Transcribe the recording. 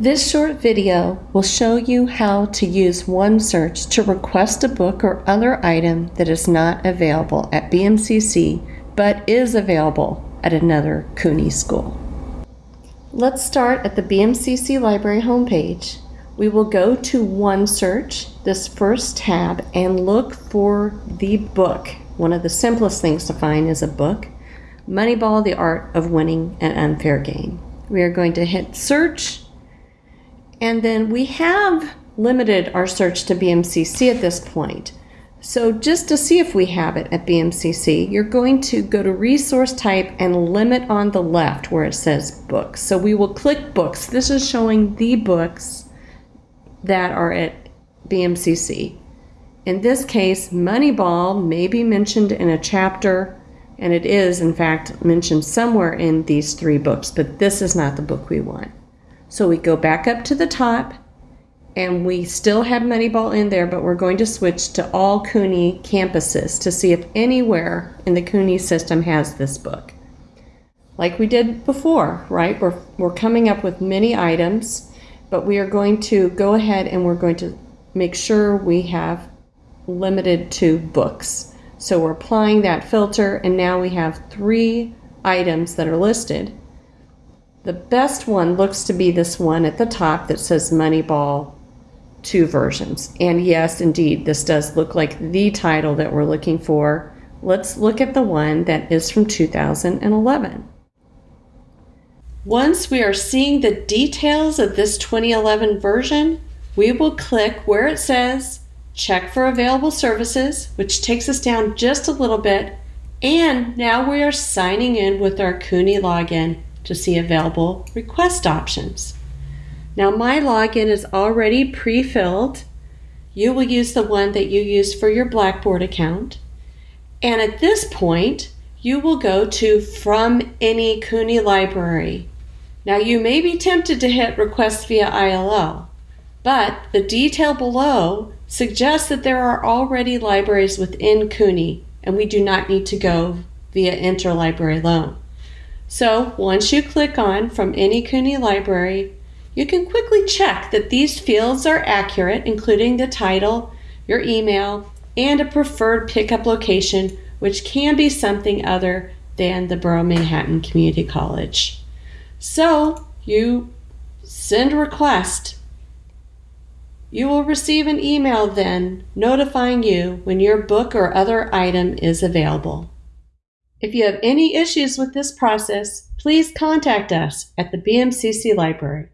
This short video will show you how to use OneSearch to request a book or other item that is not available at BMCC but is available at another CUNY school. Let's start at the BMCC Library homepage. We will go to OneSearch, this first tab, and look for the book. One of the simplest things to find is a book. Moneyball, The Art of Winning an Unfair Game. We are going to hit search and then we have limited our search to BMCC at this point. So just to see if we have it at BMCC, you're going to go to resource type and limit on the left where it says books. So we will click books. This is showing the books that are at BMCC. In this case, Moneyball may be mentioned in a chapter, and it is, in fact, mentioned somewhere in these three books, but this is not the book we want. So we go back up to the top and we still have Moneyball in there, but we're going to switch to all CUNY campuses to see if anywhere in the CUNY system has this book. Like we did before, right? We're, we're coming up with many items, but we are going to go ahead and we're going to make sure we have limited to books. So we're applying that filter and now we have three items that are listed. The best one looks to be this one at the top that says Moneyball two versions. And yes, indeed, this does look like the title that we're looking for. Let's look at the one that is from 2011. Once we are seeing the details of this 2011 version, we will click where it says check for available services, which takes us down just a little bit. And now we are signing in with our CUNY login to see available request options. Now my login is already pre-filled. You will use the one that you use for your Blackboard account. And at this point, you will go to From Any CUNY Library. Now you may be tempted to hit Request via ILL, but the detail below suggests that there are already libraries within CUNY and we do not need to go via interlibrary loan. So once you click on from any CUNY library, you can quickly check that these fields are accurate, including the title, your email, and a preferred pickup location, which can be something other than the Borough Manhattan Community College. So you send a request. You will receive an email then notifying you when your book or other item is available. If you have any issues with this process, please contact us at the BMCC Library.